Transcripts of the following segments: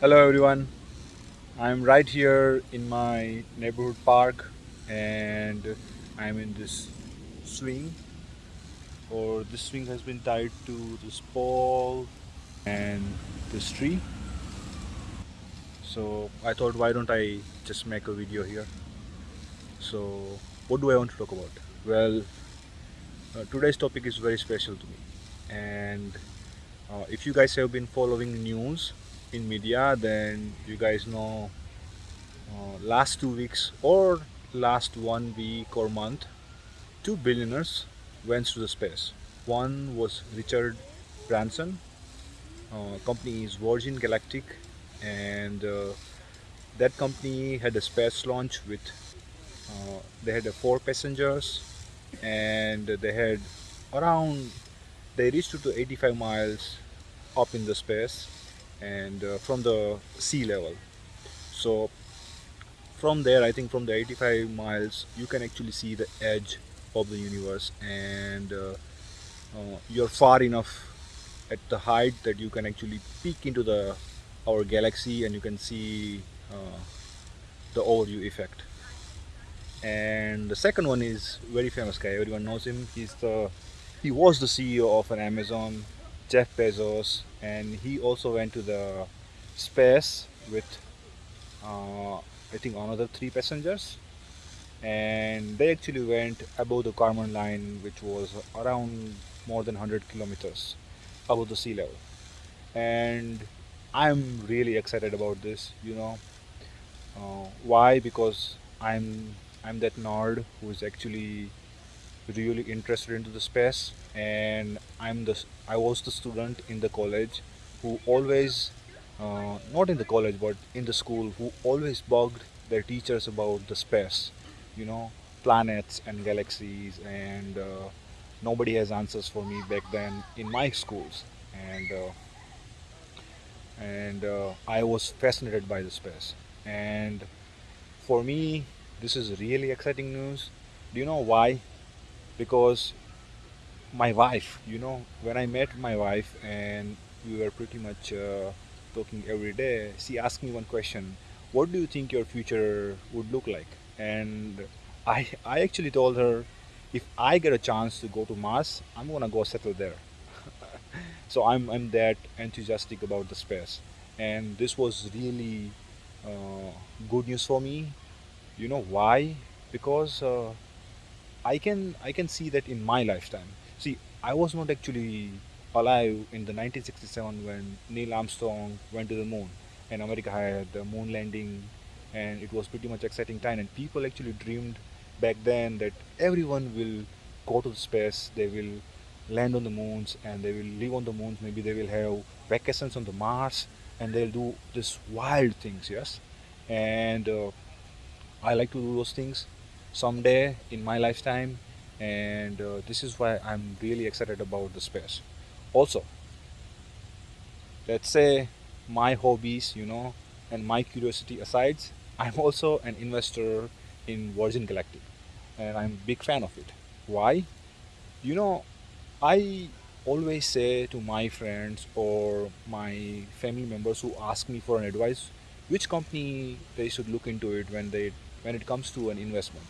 Hello everyone. I'm right here in my neighborhood park and I'm in this swing or this swing has been tied to this pole and this tree. So I thought why don't I just make a video here. So what do I want to talk about? Well, uh, today's topic is very special to me and uh, if you guys have been following news in media then you guys know uh, last two weeks or last one week or month, two billionaires went to the space. One was Richard Branson, uh, company is Virgin Galactic, and uh, that company had a space launch with uh, they had four passengers, and they had around they reached to 85 miles up in the space and uh, from the sea level. So from there i think from the 85 miles you can actually see the edge of the universe and uh, uh, you're far enough at the height that you can actually peek into the our galaxy and you can see uh, the overview effect and the second one is very famous guy everyone knows him he's the he was the ceo of an amazon jeff bezos and he also went to the space with uh, I think another three passengers. And they actually went above the Kármán line which was around more than 100 kilometers above the sea level. And I'm really excited about this you know. Uh, why? Because I'm I'm that nerd who is actually really interested into the space and I'm the I was the student in the college who always uh, not in the college but in the school who always bugged their teachers about the space you know planets and galaxies and uh, nobody has answers for me back then in my schools. And uh, and uh, I was fascinated by the space. And for me this is really exciting news. Do you know why because my wife you know when I met my wife and we were pretty much uh, talking every day, she asked me one question: "What do you think your future would look like?" And I, I actually told her, if I get a chance to go to Mars, I'm gonna go settle there. so I'm, I'm that enthusiastic about the space, and this was really uh, good news for me. You know why? Because uh, I can I can see that in my lifetime. See, I was not actually alive in the 1967 when Neil Armstrong went to the moon and America had the moon landing and it was pretty much exciting time. And people actually dreamed back then that everyone will go to the space they will land on the moons and they will live on the moons. Maybe they will have vacations on the Mars and they'll do this wild things yes? And uh, I like to do those things someday in my lifetime and uh, this is why I'm really excited about the space. Also let's say my hobbies you know and my curiosity aside i'm also an investor in virgin galactic and i'm a big fan of it. Why? You know i always say to my friends or my family members who ask me for an advice which company they should look into it when they when it comes to an investment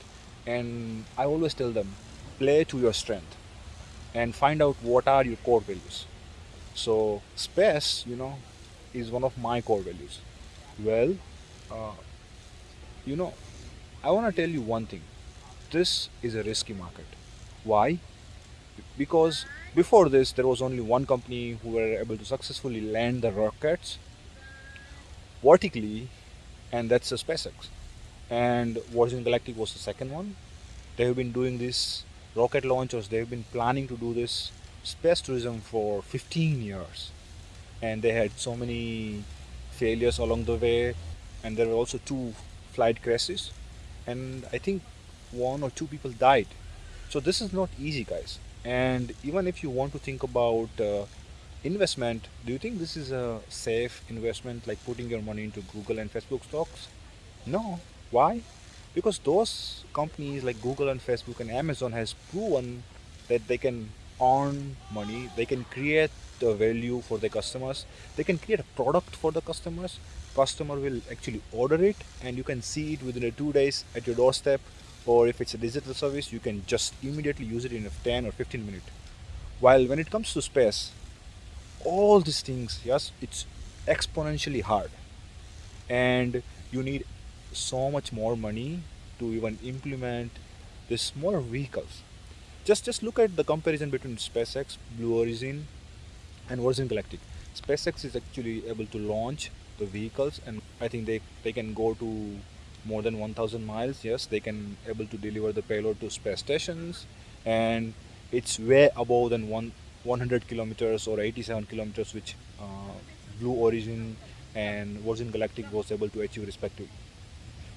and i always tell them play to your strength and find out what are your core values. So space, you know, is one of my core values. Well, uh, you know, I want to tell you one thing. This is a risky market. Why? Because before this, there was only one company who were able to successfully land the rockets vertically, and that's the SpaceX. And Virgin Galactic was the second one. They have been doing this rocket launchers. They've been planning to do this space tourism for 15 years. And they had so many failures along the way. And there were also two flight crashes. And i think one or two people died. So this is not easy guys. And even if you want to think about uh, investment do you think this is a safe investment like putting your money into google and facebook stocks? No why? Because those companies like google and facebook and amazon has proven that they can earn money they can create the value for the customers they can create a product for the customers customer will actually order it and you can see it within a two days at your doorstep or if it's a digital service you can just immediately use it in a 10 or 15 minute. While when it comes to space all these things yes it's exponentially hard. And you need so much more money to even implement the smaller vehicles just just look at the comparison between SpaceX, Blue Origin, and Virgin Galactic. SpaceX is actually able to launch the vehicles, and I think they they can go to more than 1,000 miles. Yes, they can able to deliver the payload to space stations, and it's way above than one 100 kilometers or 87 kilometers, which uh, Blue Origin and Virgin Galactic was able to achieve respectively.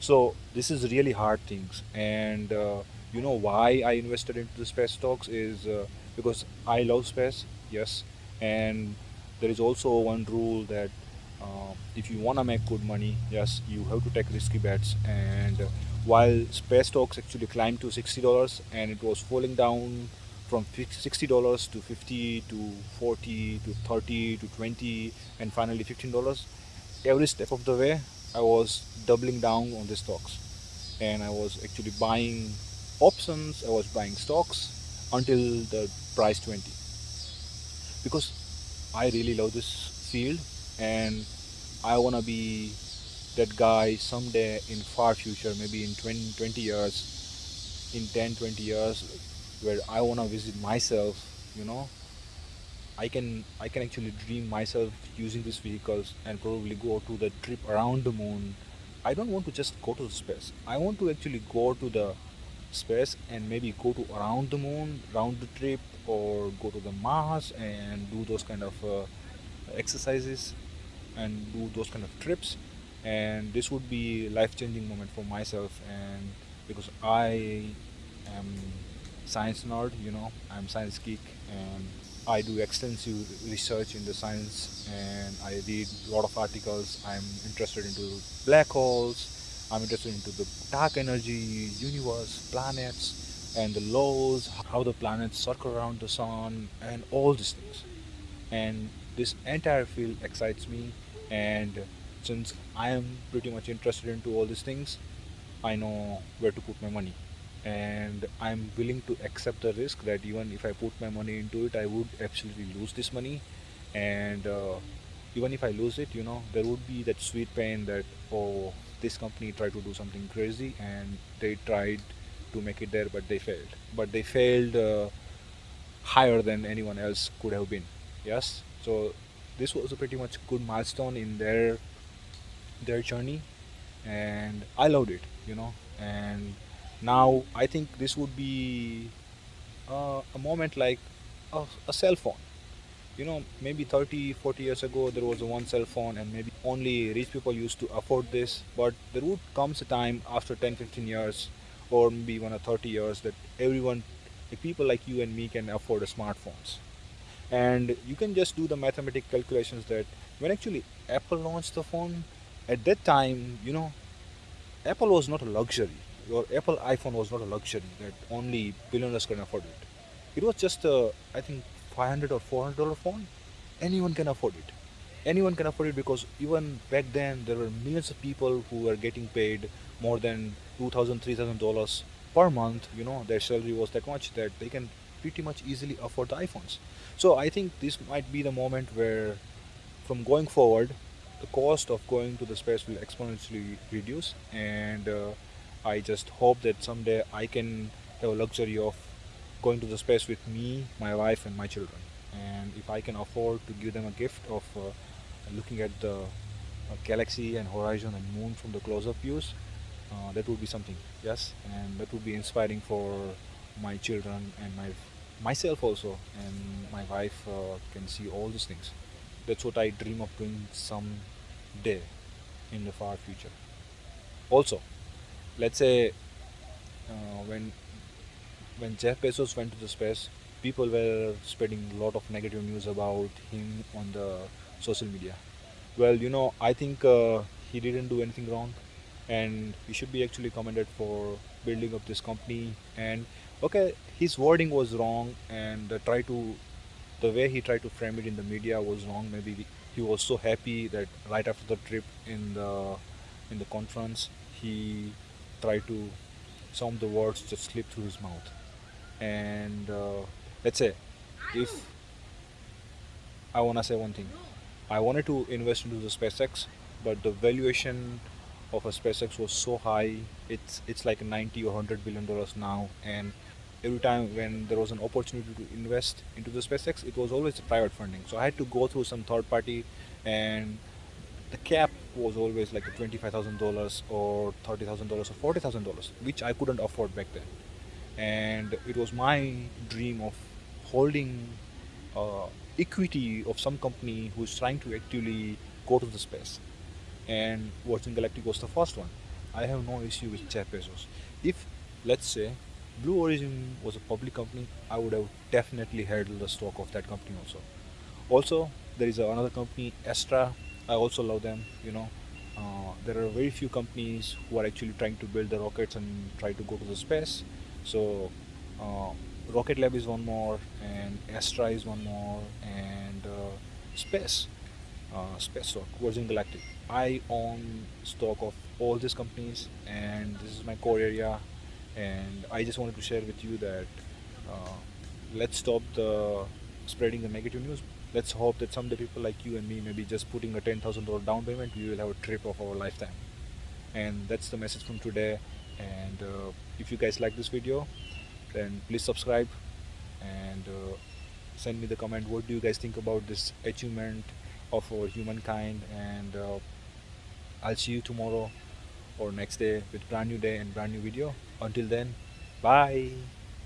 So this is really hard things, and uh, you know why I invested into the space stocks is uh, because I love space, yes, and there is also one rule that uh, if you want to make good money, yes, you have to take risky bets. And while space stocks actually climbed to sixty dollars and it was falling down from sixty dollars to fifty to forty to thirty to twenty and finally fifteen dollars, every step of the way I was doubling down on the stocks. And I was actually buying options, I was buying stocks until the price 20 because I really love this field and I want to be that guy someday in far future maybe in 20, 20 years in 10 20 years where I want to visit myself you know I can I can actually dream myself using these vehicles and probably go to the trip around the moon. I don't want to just go to space. I want to actually go to the space and maybe go to around the moon round the trip or go to the mars and do those kind of uh, exercises and do those kind of trips. And this would be life-changing moment for myself and because i am science nerd you know i'm science geek and i do extensive research in the science and i read a lot of articles i'm interested into black holes I'm interested into the dark energy, universe, planets, and the laws, how the planets circle around the sun, and all these things. And this entire field excites me, and since I am pretty much interested into all these things, I know where to put my money. And I'm willing to accept the risk that even if I put my money into it, I would absolutely lose this money. And uh, even if I lose it, you know, there would be that sweet pain that, oh, this company tried to do something crazy and they tried to make it there but they failed. But they failed uh, higher than anyone else could have been. Yes? So this was a pretty much good milestone in their their journey. And i loved it you know and now i think this would be uh, a moment like a, a cell phone. You know maybe 30 40 years ago there was one cell phone and maybe only rich people used to afford this but there would comes a time after 10 15 years or maybe even a 30 years that everyone like people like you and me can afford a smartphones. And you can just do the mathematical calculations that when actually apple launched the phone at that time you know apple was not a luxury your apple iphone was not a luxury that only billionaires can afford it. It was just a i think 500 or 400 dollar phone. Anyone can afford it. Anyone can afford it because even back then there were millions of people who were getting paid more than 2000 3000 dollars per month. You know their salary was that much that they can pretty much easily afford the iphones. So i think this might be the moment where from going forward the cost of going to the space will exponentially reduce and uh, i just hope that someday i can have a luxury of going to the space with me, my wife, and my children. And if I can afford to give them a gift of uh, looking at the uh, galaxy and horizon and moon from the close-up views, uh, that would be something. Yes, and that would be inspiring for my children and my myself also, and my wife uh, can see all these things. That's what I dream of doing some day in the far future. Also, let's say uh, when when Jeff Bezos went to the space, people were spreading a lot of negative news about him on the social media. Well, you know, I think uh, he didn't do anything wrong, and he should be actually commended for building up this company. And okay, his wording was wrong, and uh, try to the way he tried to frame it in the media was wrong. Maybe he was so happy that right after the trip in the in the conference, he tried to some of the words just slip through his mouth. And uh, let's say if I wanna say one thing, I wanted to invest into the SpaceX, but the valuation of a SpaceX was so high. It's it's like 90 or 100 billion dollars now, and every time when there was an opportunity to invest into the SpaceX, it was always a private funding. So I had to go through some third party, and the cap was always like $25,000 or $30,000 or $40,000, which I couldn't afford back then. And it was my dream of holding uh, equity of some company who's trying to actually go to the space. And Virgin Galactic was the first one. I have no issue with Jeff Bezos. If, let's say, Blue Origin was a public company, I would have definitely held the stock of that company also. Also, there is another company, Astra. I also love them. You know, uh, there are very few companies who are actually trying to build the rockets and try to go to the space. So, uh, Rocket Lab is one more, and Astra is one more, and uh, Space, uh, Space stock, Virgin Galactic. I own stock of all these companies, and this is my core area and I just wanted to share with you that uh, let's stop the spreading the negative news. Let's hope that someday people like you and me, maybe just putting a ten thousand dollar down payment, we will have a trip of our lifetime. And that's the message from today. And uh, if you guys like this video, then please subscribe and uh, send me the comment. What do you guys think about this achievement of our humankind? And uh, I'll see you tomorrow or next day with brand new day and brand new video until then bye